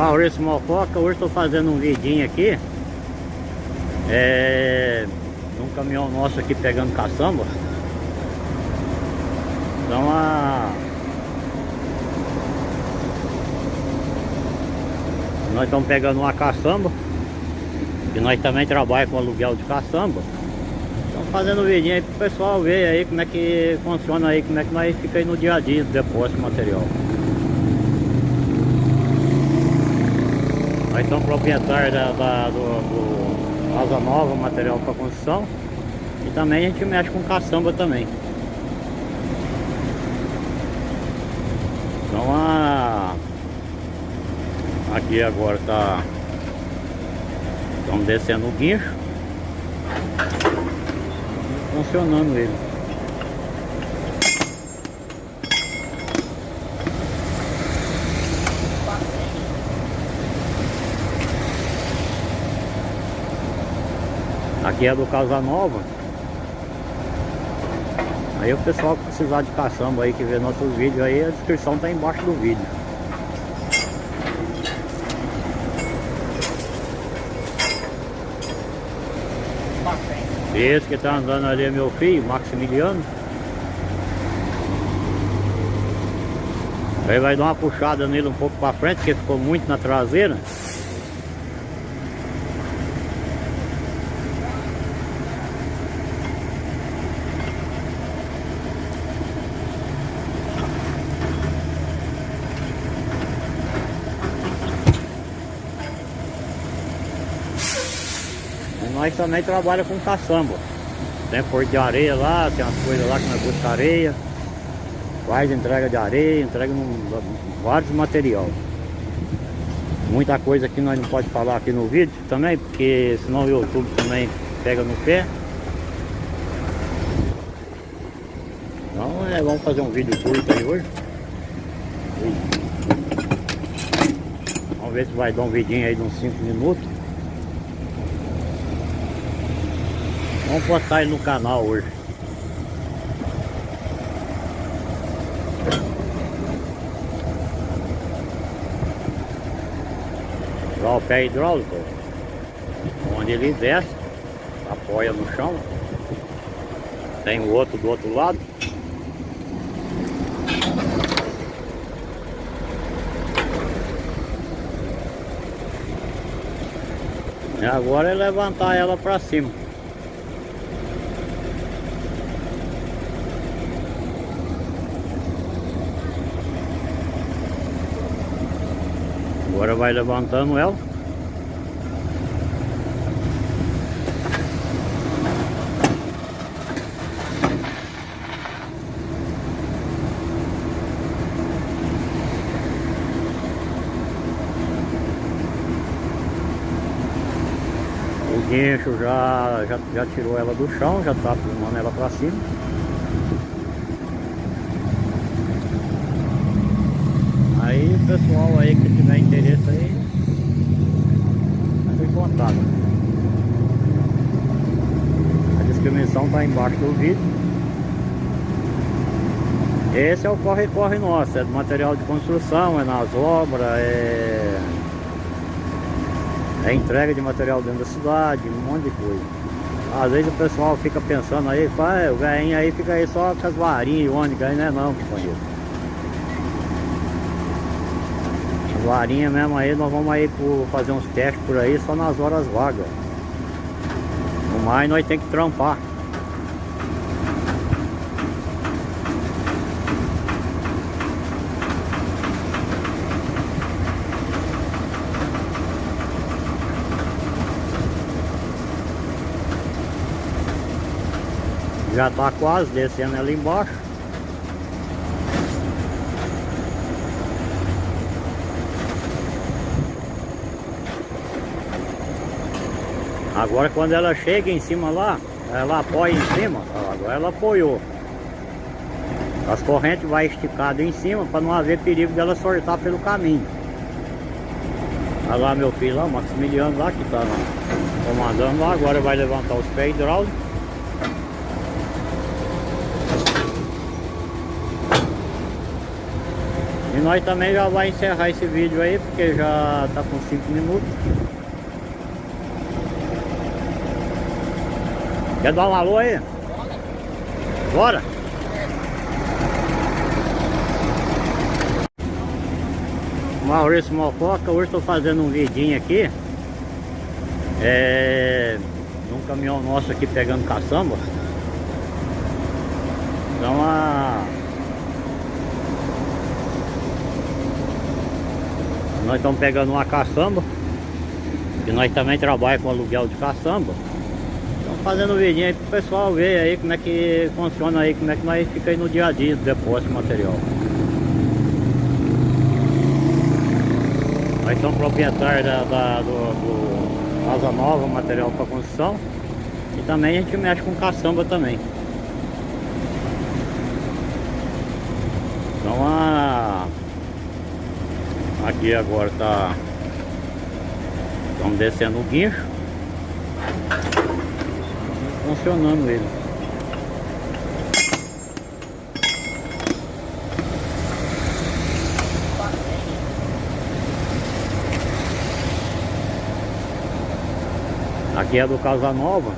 Maurício Mococa, hoje estou fazendo um vidinho aqui. É, num caminhão nosso aqui pegando caçamba. Então a Nós estamos pegando uma caçamba. E nós também trabalhamos com aluguel de caçamba. Estamos fazendo um vidinho aí pro pessoal ver aí como é que funciona aí Como é que nós fica aí no dia a dia do depósito de material Nós somos proprietários da, da, do, do Asa Nova, material para construção. E também a gente mexe com caçamba também. Então a... Aqui agora tá... Estamos descendo o guincho. Funcionando ele. Aqui é do Casa Nova. Aí o pessoal que precisar de caçamba aí, que vê nossos vídeos aí, a descrição tá embaixo do vídeo. Esse que tá andando ali é meu filho, Maximiliano. Aí vai dar uma puxada nele um pouco para frente, porque ficou muito na traseira. Nós também trabalhamos com caçamba. Tem porto de areia lá, tem umas coisas lá que nós buscamos areia. Faz entrega de areia, entrega num, vários material. Muita coisa que nós não pode falar aqui no vídeo também, porque senão o YouTube também pega no pé. Então é, vamos fazer um vídeo curto aí hoje. Vamos ver se vai dar um vidinho aí de uns 5 minutos. Vamos postar ele no canal hoje. Lá o pé hidráulico, onde ele desce, apoia no chão. Tem o outro do outro lado. E agora é levantar ela para cima. Agora vai levantando ela. O guincho já, já, já tirou ela do chão, já está filmando ela para cima. Aí pessoal aí que tiver interesse aí, entre em contato. A descrição está embaixo do vídeo. Esse é o corre-corre nosso, é do material de construção, é nas obras, é... é entrega de material dentro da cidade, um monte de coisa. Às vezes o pessoal fica pensando aí, o velhinho aí fica aí só com as varinhas ônicas, aí não é não, companheiro. Varinha mesmo aí, nós vamos aí por, fazer uns testes por aí só nas horas vagas. No mais nós tem que trampar. Já tá quase descendo ali embaixo. Agora quando ela chega em cima lá, ela apoia em cima, agora ela apoiou. As correntes vai esticado em cima para não haver perigo dela soltar pelo caminho. Olha lá meu filho lá, o Maximiliano lá que está comandando lá, agora vai levantar os pés hidráulicos. E nós também já vai encerrar esse vídeo aí, porque já tá com 5 minutos. Quer dar um alô aí? Bora? Maurício Mococa, hoje estou fazendo um vidinho aqui é, num caminhão nosso aqui pegando caçamba então a nós estamos pegando uma caçamba que nós também trabalhamos com aluguel de caçamba fazendo um vidinho aí para o pessoal ver aí como é que funciona aí como é que nós fica aí no dia a dia do depósito de material. Nós somos proprietários da, da do, do Casa Nova material para construção. E também a gente mexe com caçamba também. Então a Aqui agora tá Estamos descendo o guincho Funcionando ele. Aqui é do Casa Nova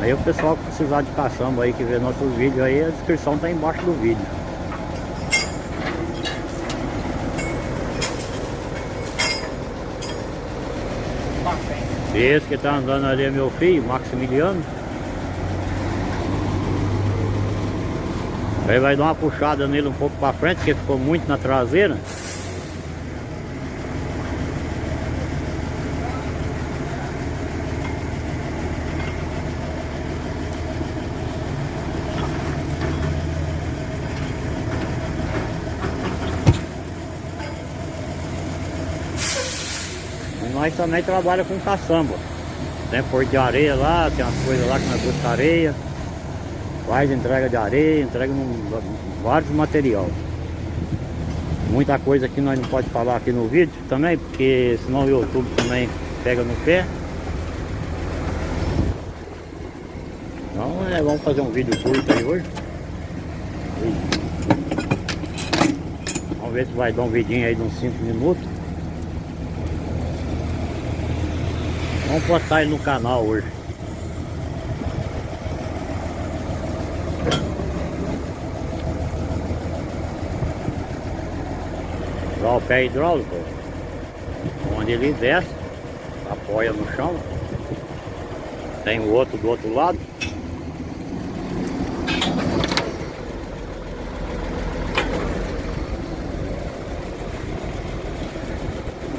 Aí o pessoal que precisar de caçamba aí que vê nossos vídeos aí A descrição tá embaixo do vídeo Esse que está andando ali é meu filho, Maximiliano. Aí vai dar uma puxada nele um pouco para frente, porque ficou muito na traseira. Nós também trabalha com caçamba. Tem porto de areia lá, tem umas coisas lá que nós buscamos areia. Faz entrega de areia, entrega num, vários material. Muita coisa que nós não pode falar aqui no vídeo também, porque senão o YouTube também pega no pé. Então é, vamos fazer um vídeo curto aí hoje. Vamos ver se vai dar um vidinho aí de uns 5 minutos. Vamos postar ele no canal hoje. Dá o pé hidráulico, onde ele desce, apoia no chão. Tem o outro do outro lado.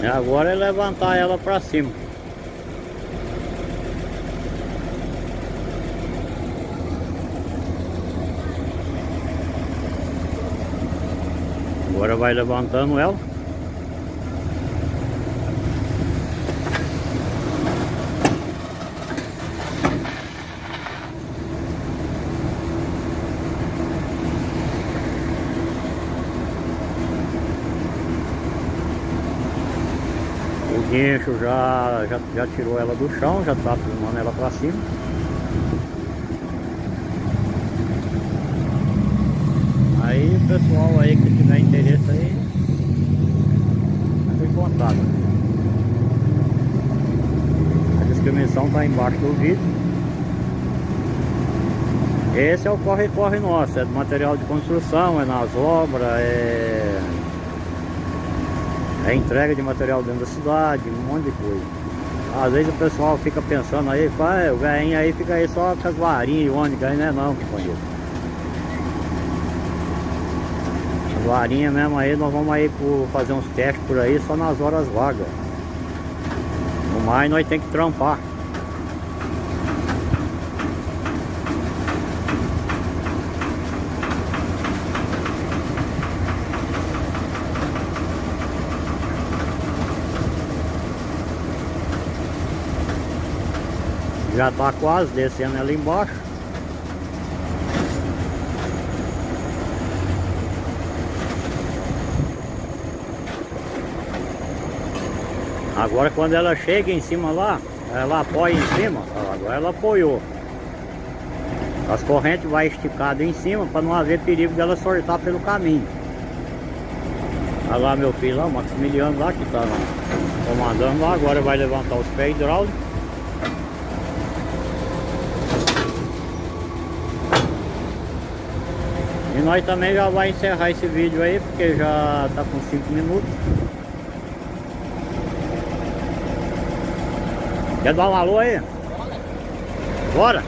E agora é levantar ela para cima. Agora vai levantando ela. O guincho já, já, já tirou ela do chão, já está filmando ela para cima. Aí o pessoal aí que tiver interesse aí, tem contato. A descrição está embaixo do vídeo. Esse é o corre-corre nosso, é do material de construção, é nas obras, é... é entrega de material dentro da cidade, um monte de coisa. Às vezes o pessoal fica pensando aí, o velhinho aí fica aí só com as varinhas e ônibus, aí não é não, companheiro. Varinha mesmo aí, nós vamos aí por, fazer uns testes por aí só nas horas vagas. No mais nós tem que trampar. Já tá quase descendo ali embaixo. Agora quando ela chega em cima lá, ela apoia em cima, agora ela apoiou. As correntes vai esticado em cima para não haver perigo dela soltar pelo caminho. Olha lá meu filho lá, o Maximiliano lá que está comandando lá, agora vai levantar os pés hidráulicos. E nós também já vai encerrar esse vídeo aí, porque já tá com 5 minutos. Quer dar um alô aí? Bora!